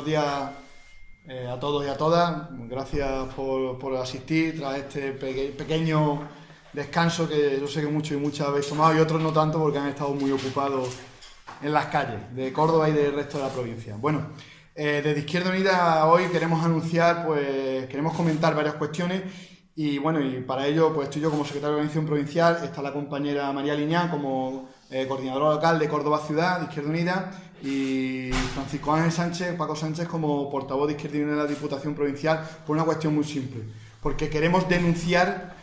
buenos días eh, a todos y a todas. Gracias por, asistir tras este pequeño descanso que yo sé que muchos y muchas habéis tomado y otros no tanto porque han estado muy ocupados en las calles de Córdoba y del resto de la provincia. Bueno, eh, desde Izquierda Unida hoy queremos anunciar, pues queremos comentar varias cuestiones y bueno, y para ello pues estoy yo como secretario de organización provincial, está la compañera María Liñán como eh, coordinadora local de Córdoba Ciudad, de Izquierda Unida, y Francisco Ángel Sánchez, Paco Sánchez como portavoz de Izquierda de la Diputación Provincial, por una cuestión muy simple, porque queremos denunciar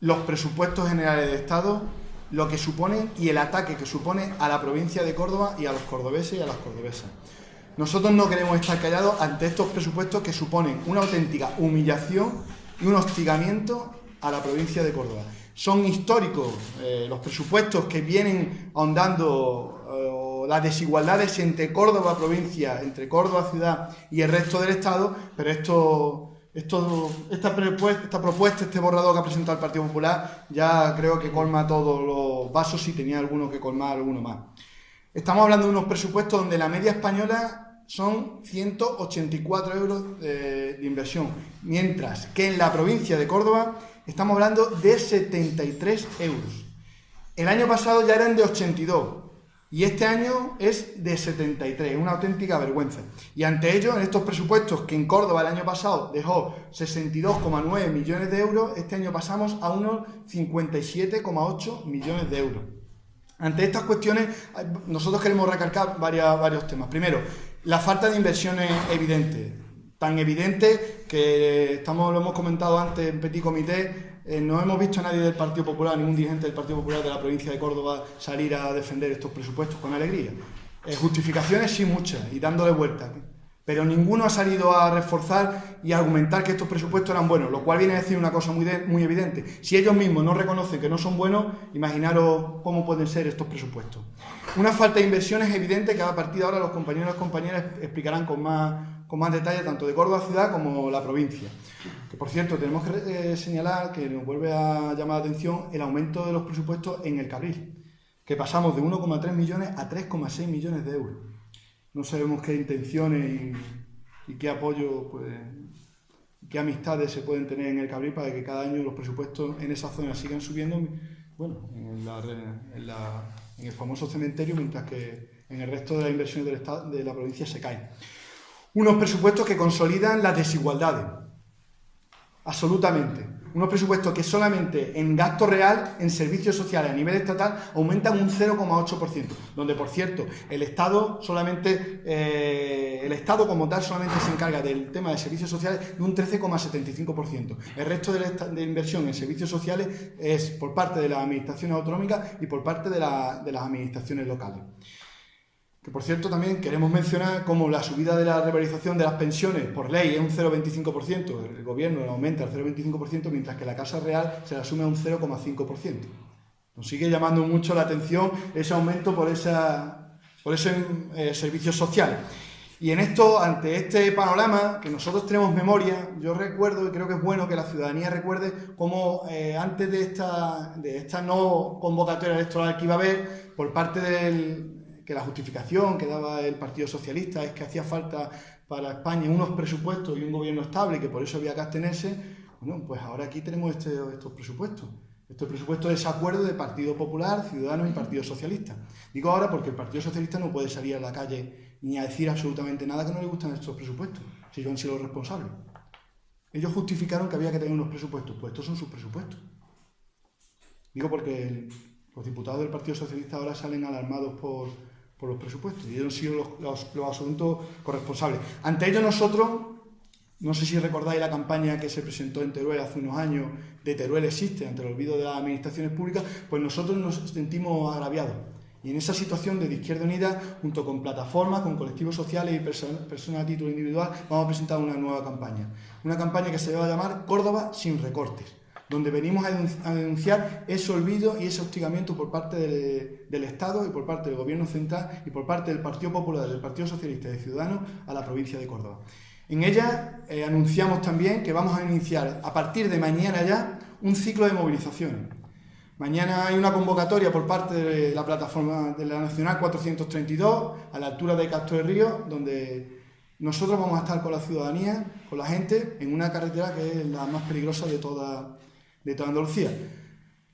los presupuestos generales de Estado, lo que suponen y el ataque que supone a la provincia de Córdoba y a los cordobeses y a las cordobesas. Nosotros no queremos estar callados ante estos presupuestos que suponen una auténtica humillación y un hostigamiento a la provincia de Córdoba son históricos, eh, los presupuestos que vienen ahondando eh, las desigualdades entre Córdoba provincia, entre Córdoba ciudad y el resto del Estado, pero esto, esto, esta, esta propuesta, este borrador que ha presentado el Partido Popular, ya creo que colma todos los vasos si tenía alguno que colmar alguno más. Estamos hablando de unos presupuestos donde la media española son 184 euros de inversión, mientras que en la provincia de Córdoba estamos hablando de 73 euros. El año pasado ya eran de 82 y este año es de 73, una auténtica vergüenza. Y ante ello, en estos presupuestos que en Córdoba el año pasado dejó 62,9 millones de euros, este año pasamos a unos 57,8 millones de euros. Ante estas cuestiones, nosotros queremos recalcar varios temas. Primero, la falta de inversiones evidente tan evidente que estamos, lo hemos comentado antes en Petit Comité, eh, no hemos visto a nadie del Partido Popular, ningún dirigente del Partido Popular de la provincia de Córdoba salir a defender estos presupuestos con alegría. Eh, justificaciones sí muchas y dándole vueltas pero ninguno ha salido a reforzar y a argumentar que estos presupuestos eran buenos, lo cual viene a decir una cosa muy, muy evidente. Si ellos mismos no reconocen que no son buenos, imaginaros cómo pueden ser estos presupuestos. Una falta de inversión es evidente que a partir de ahora los compañeros y compañeras explicarán con más, con más detalle tanto de Córdoba ciudad como la provincia. Que por cierto, tenemos que eh, señalar que nos vuelve a llamar la atención el aumento de los presupuestos en el Cabril, que pasamos de 1,3 millones a 3,6 millones de euros no sabemos qué intenciones y, qué apoyo, pues, qué amistades se pueden tener en el Cabril para que cada año los presupuestos en esa zona sigan subiendo, bueno, en, el famoso cementerio, mientras que en el resto de las inversiones del Estado, de la provincia se caen. Unos presupuestos que consolidan las desigualdades, absolutamente unos presupuestos que solamente en gasto real, en servicios sociales a nivel estatal, aumentan un 0,8%, donde, por cierto, el Estado solamente, eh, el Estado como tal solamente se encarga del tema de servicios sociales de un 13,75%. El resto de, inversión en servicios sociales es por parte de las administraciones autonómicas y por parte de las administraciones locales. Que por cierto también queremos mencionar cómo la subida de la revalorización de las pensiones por ley es un 0,25%, el gobierno aumenta al 0,25%, mientras que la Casa Real se la asume a un 0,5%. Nos sigue llamando mucho la atención ese aumento por, esa, por ese eh, servicio social. Y en esto, ante este panorama, que nosotros tenemos memoria, yo recuerdo, y creo que es bueno que la ciudadanía recuerde cómo eh, antes de esta, de esta no convocatoria electoral que iba a haber, por parte del, que la justificación que daba el Partido Socialista es que hacía falta para España unos presupuestos y un gobierno estable y que por eso había que abstenerse, bueno, pues ahora aquí tenemos este, estos presupuestos. Estos presupuestos de desacuerdo de Partido Popular, Ciudadanos y Partido Socialista. Digo ahora porque el Partido Socialista no puede salir a la calle ni a decir absolutamente nada que no le gustan estos presupuestos, si ellos han sido los responsables. Ellos justificaron que había que tener unos presupuestos, pues estos son sus presupuestos. Digo porque los diputados del Partido Socialista ahora salen alarmados por, por los presupuestos y ellos han sido los, los, asuntos corresponsables. Ante ello nosotros, no sé si recordáis la campaña que se presentó en Teruel hace unos años de Teruel existe ante el olvido de las administraciones públicas, pues nosotros nos sentimos agraviados. Y en esa situación de Izquierda Unida, junto con plataformas, con colectivos sociales y personas a título individual, vamos a presentar una nueva campaña. Una campaña que se va a llamar Córdoba sin recortes donde venimos a denunciar ese olvido y ese hostigamiento por parte del, Estado y por parte del Gobierno central y por parte del Partido Popular, del Partido Socialista y de Ciudadanos a la provincia de Córdoba. En ella eh, anunciamos también que vamos a iniciar a partir de mañana ya un ciclo de movilizaciones. Mañana hay una convocatoria por parte de la plataforma de la Nacional 432 a la altura de Castro de Río, donde nosotros vamos a estar con la ciudadanía, con la gente, en una carretera que es la más peligrosa de toda, de toda Andalucía.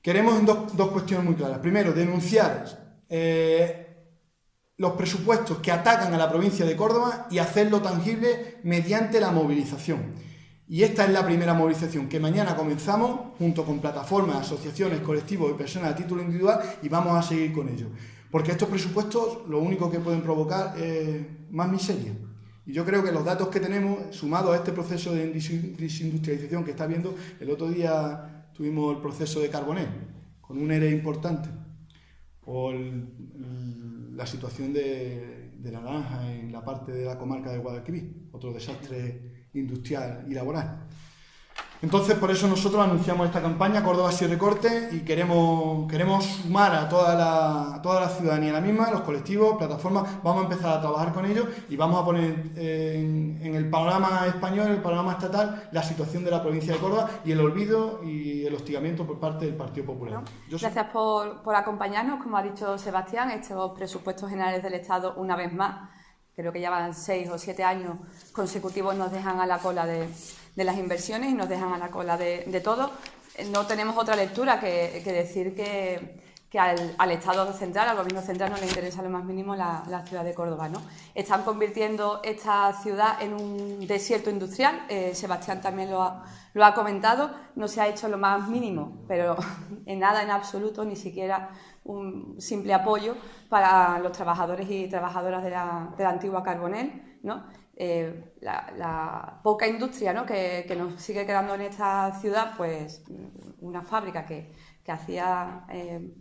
Queremos dos, dos cuestiones muy claras. Primero, denunciar eh, los presupuestos que atacan a la provincia de Córdoba y hacerlo tangible mediante la movilización. Y esta es la primera movilización que mañana comenzamos junto con plataformas, asociaciones, colectivos y personas a título individual y vamos a seguir con ello. Porque estos presupuestos lo único que pueden provocar es más miseria. Y yo creo que los datos que tenemos, sumados a este proceso de desindustrialización que está viendo, el otro día tuvimos el proceso de Carbonel, con un ERE importante, o la situación de, de la naranja en la parte de la comarca de Guadalquivir, otro desastre industrial y laboral. Entonces, por eso nosotros anunciamos esta campaña Córdoba sin recorte y queremos, queremos sumar a toda, la, toda la ciudadanía la misma, los colectivos, plataformas, vamos a empezar a trabajar con ellos y vamos a poner en, el panorama español, en el panorama estatal, la situación de la provincia de Córdoba y el olvido y el hostigamiento por parte del Partido Popular. Gracias por, por acompañarnos, como ha dicho Sebastián, estos presupuestos generales del Estado, una vez más, creo que ya van seis o siete años consecutivos, nos dejan a la cola de de las inversiones y nos dejan a la cola de, todo. No tenemos otra lectura que, decir que, al, Estado central, al Gobierno central, no le interesa lo más mínimo la, ciudad de Córdoba. ¿no? Están convirtiendo esta ciudad en un desierto industrial, eh, Sebastián también lo ha, lo ha comentado, no se ha hecho lo más mínimo, pero en nada, en absoluto, ni siquiera un simple apoyo para los trabajadores y trabajadoras de la, de la antigua Carbonel, ¿no? Eh, la, poca industria que, nos sigue quedando en esta ciudad, pues una fábrica que, hacía eh,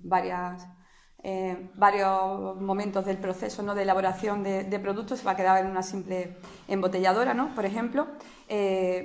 eh, varios momentos del proceso ¿no? de elaboración de, productos se va a quedar en una simple embotelladora, ¿no? por ejemplo.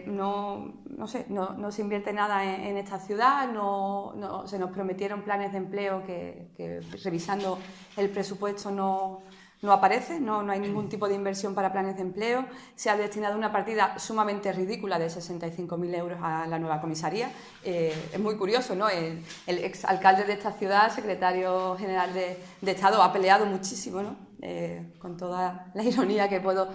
no, no, sé, no, se invierte nada en, esta ciudad, no, se nos prometieron planes de empleo que revisando el presupuesto no no aparece, no, no, hay ningún tipo de inversión para planes de empleo. Se ha destinado una partida sumamente ridícula de 65.000 euros a la nueva comisaría. Eh, es muy curioso, ¿no? El, exalcalde de esta ciudad, secretario general de, Estado, ha peleado muchísimo, ¿no? Eh, con toda la ironía que puedo,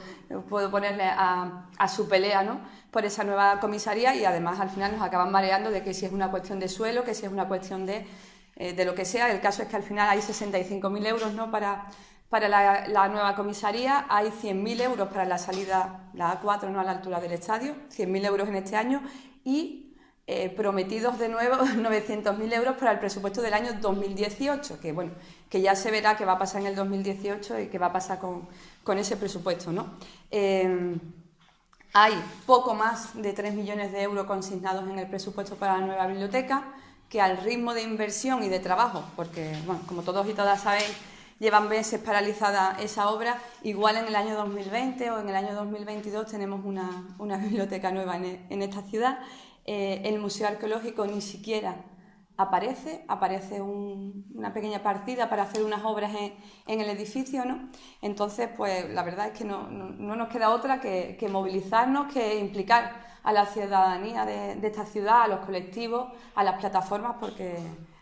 puedo ponerle a, su pelea, ¿no? Por esa nueva comisaría y además al final nos acaban mareando de que si es una cuestión de suelo, que si es una cuestión de, eh, de lo que sea. El caso es que al final hay 65.000 euros, ¿no? Para para la, nueva comisaría hay 100.000 euros para la salida, la A4, no a la altura del estadio, 100.000 euros en este año y eh, prometidos de nuevo 900.000 euros para el presupuesto del año 2018, que bueno, que ya se verá qué va a pasar en el 2018 y qué va a pasar con, ese presupuesto. ¿no? Em, hay poco más de 3 millones de euros consignados en el presupuesto para la nueva biblioteca, que al ritmo de inversión y de trabajo, porque, bueno, como todos y todas sabéis, llevan meses paralizada esa obra. Igual en el año 2020 o en el año 2022 tenemos una, biblioteca nueva en, esta ciudad. Eh, el Museo Arqueológico ni siquiera aparece, aparece una pequeña partida para hacer unas obras en, el edificio, ¿no? Entonces, pues la verdad es que no, nos queda otra que, movilizarnos, que implicar a la ciudadanía de, de, esta ciudad, a los colectivos, a las plataformas, porque,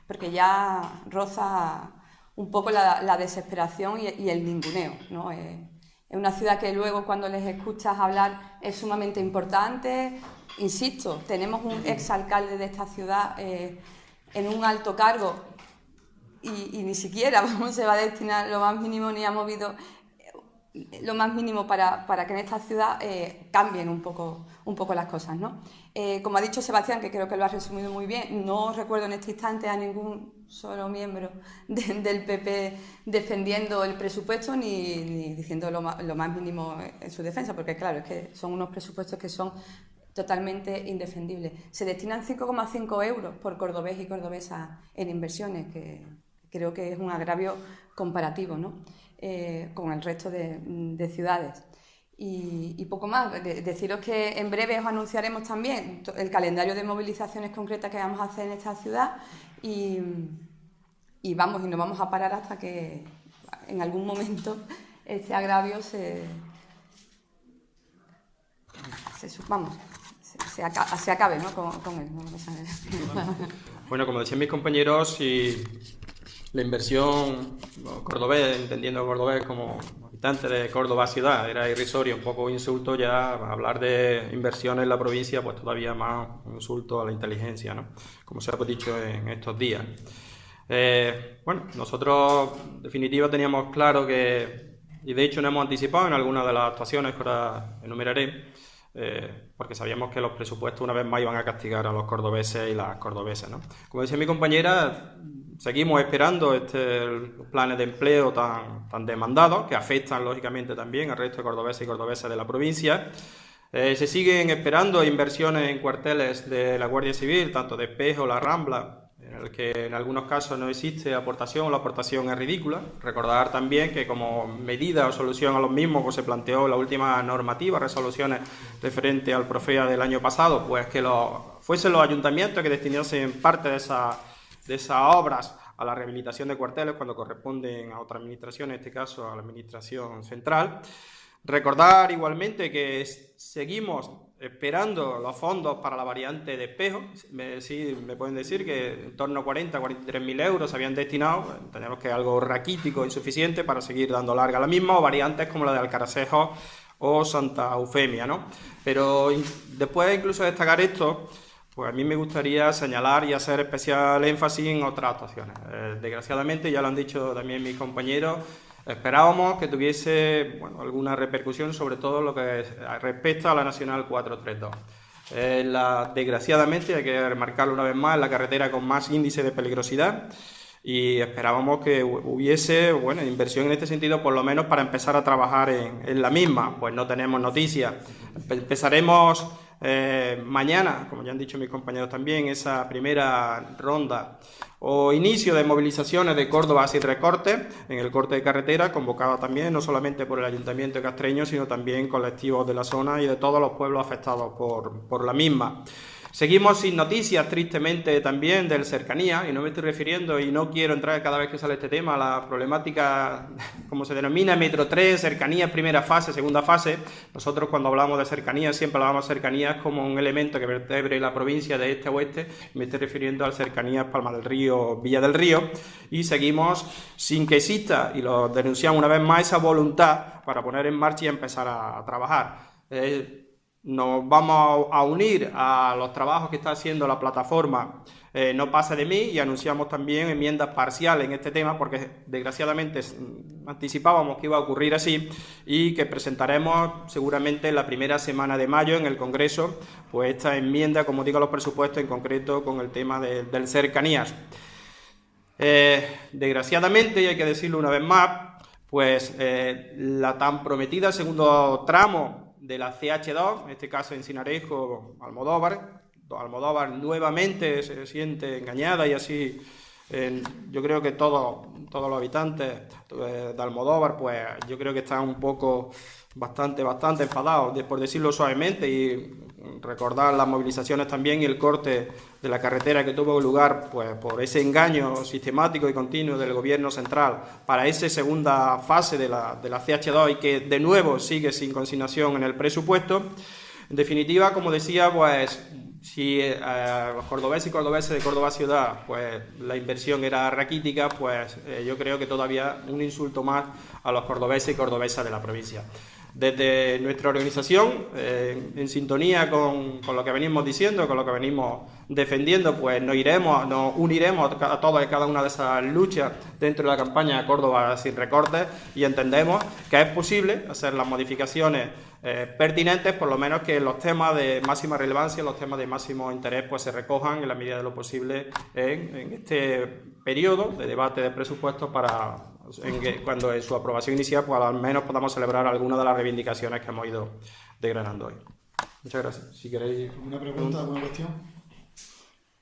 porque ya roza un poco la, desesperación y, el ninguneo. ¿no? Eh, es una ciudad que luego cuando les escuchas hablar es sumamente importante. Insisto, tenemos un exalcalde de esta ciudad eh, en un alto cargo y, ni siquiera se va a destinar lo más mínimo ni ha movido lo más mínimo para, que en esta ciudad eh, cambien un poco, un poco las cosas. ¿no? Eh, como ha dicho Sebastián, que creo que lo ha resumido muy bien, no recuerdo en este instante a ningún solo miembro del PP defendiendo el presupuesto ni, diciendo lo lo más, mínimo en su defensa, porque claro, es que son unos presupuestos que son totalmente indefendibles. Se destinan 5,5 euros por cordobés y cordobesa en inversiones, que creo que es un agravio comparativo ¿no? Eh, con el resto de, ciudades. Y, poco más, deciros que en breve os anunciaremos también el calendario de movilizaciones concretas que vamos a hacer en esta ciudad y, vamos, y no vamos a parar hasta que en algún momento este agravio se, vamos, se, acabe, ¿no? con, él. Bueno, como decían mis compañeros, y la inversión cordobés, entendiendo cordobés como habitantes de Córdoba ciudad. Era irrisorio, un poco insulto ya hablar de inversiones en la provincia, pues todavía más un insulto a la inteligencia, ¿no? Como se ha dicho en estos días. Eh, bueno, nosotros en definitiva teníamos claro que, y de hecho nos hemos anticipado en algunas de las actuaciones que ahora enumeraré, eh, porque sabíamos que los presupuestos una vez más iban a castigar a los cordobeses y las cordobesas. ¿no? Como decía mi compañera, seguimos esperando este, planes de empleo tan, tan demandados, que afectan lógicamente también al resto de cordobeses y cordobesas de la provincia. Eh, se siguen esperando inversiones en cuarteles de la Guardia Civil, tanto de Espejo, La Rambla, en el que en algunos casos no existe aportación o la aportación es ridícula. Recordar también que como medida o solución a los mismos pues se planteó la última normativa, resoluciones referente al Profea del año pasado, pues que fuesen los ayuntamientos que destinasen parte de, esa, de esas obras a la rehabilitación de cuarteles cuando corresponden a otra administración, en este caso a la administración central. Recordar igualmente que seguimos esperando los fondos para la variante de espejo. Me, sí, me pueden decir que en torno a 40, 43 mil euros se habían destinado, tenemos que algo raquítico, insuficiente para seguir dando larga la misma, o variantes como la de Alcaracejo o Santa Eufemia, ¿no? Pero después incluso de destacar esto, pues a mí me gustaría señalar y hacer especial énfasis en otras actuaciones. Eh, desgraciadamente, ya lo han dicho también mis compañeros, Esperábamos que tuviese alguna repercusión sobre todo lo que respecta a la Nacional 432. Eh, la, desgraciadamente, hay que remarcarlo una vez más, la carretera con más índice de peligrosidad y esperábamos que hubiese bueno, inversión en este sentido, por lo menos para empezar a trabajar en, en la misma. Pues no tenemos noticias. Empezaremos eh, mañana, como ya han dicho mis compañeros también, esa primera ronda o inicio de movilizaciones de Córdoba sin recorte en el corte de carretera, convocada también no solamente por el Ayuntamiento Castreño, sino también colectivos de la zona y de todos los pueblos afectados por, por la misma. Seguimos sin noticias, tristemente, también del cercanía, y no me estoy refiriendo, y no quiero entrar cada vez que sale este tema, a la problemática, como se denomina, Metro 3, cercanía, primera fase, segunda fase. Nosotros cuando hablamos de cercanía, siempre hablamos de cercanías como un elemento que vertebre la provincia de este a oeste, me estoy refiriendo al cercanía Palma del Río, Villa del Río, y seguimos sin que exista, y lo denunciamos una vez más, esa voluntad para poner en marcha y empezar a, trabajar. Eh, nos vamos a unir a los trabajos que está haciendo la plataforma eh, No pasa de mí y anunciamos también enmiendas parciales en este tema porque desgraciadamente anticipábamos que iba a ocurrir así y que presentaremos seguramente la primera semana de mayo en el Congreso pues esta enmienda, como digo, los presupuestos en concreto con el tema del cercanías. Eh, desgraciadamente, y hay que decirlo una vez más, pues eh, la tan prometida segundo tramo de la CH2, en este caso en Sinarejo, Almodóvar. Almodóvar nuevamente se siente engañada y así yo creo que todos, todos los habitantes eh, de Almodóvar, pues yo creo que están un poco bastante, bastante enfadados, por decirlo suavemente, y recordar las movilizaciones también y el corte de la carretera que tuvo lugar pues, por ese engaño sistemático y continuo del gobierno central para esa segunda fase de la, de la CH2 y que de nuevo sigue sin consignación en el presupuesto. En definitiva, como decía, pues si eh, los cordobeses y cordobeses de Córdoba ciudad, pues la inversión era raquítica, pues eh, yo creo que todavía un insulto más a los cordobeses y cordobesas de la provincia. Desde nuestra organización, eh, en sintonía con, lo que venimos diciendo, con lo que venimos defendiendo, pues nos iremos, nos uniremos a todas y cada una de esas luchas dentro de la campaña Córdoba sin recortes y entendemos que es posible hacer las modificaciones eh, pertinentes, por lo menos que los temas de máxima relevancia, los temas de máximo interés, pues se recojan en la medida de lo posible en, en este periodo de debate de presupuestos para cuando en su aprobación inicial, pues al menos podamos celebrar algunas de las reivindicaciones que hemos ido degranando hoy. Muchas gracias. Si queréis... ¿Una pregunta, alguna cuestión?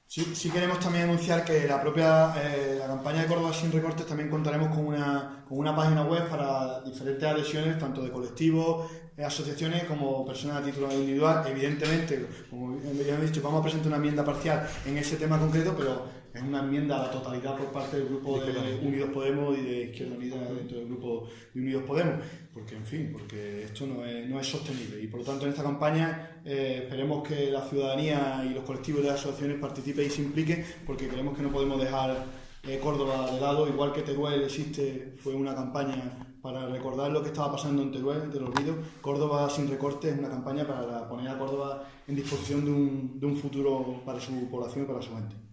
Sí, queremos también anunciar que la propia eh, la campaña de Córdoba sin recortes también contaremos con una, con una página web para diferentes adhesiones, tanto de colectivos, eh, asociaciones como personas a título individual. Evidentemente, como ya he dicho, vamos a presentar una enmienda parcial en ese tema concreto, pero es una enmienda a la totalidad por parte del grupo de Unidos Podemos y de Izquierda Unida dentro del grupo de Unidos Podemos, porque en fin, porque esto no es, no es sostenible y por lo tanto en esta campaña eh, esperemos que la ciudadanía y los colectivos de las asociaciones participen y se impliquen porque creemos que no podemos dejar eh, Córdoba de lado, igual que Teruel existe, fue una campaña para recordar lo que estaba pasando en Teruel, te lo olvido. Córdoba sin recortes es una campaña para poner a Córdoba en disposición de un, de un futuro para su población y para su gente.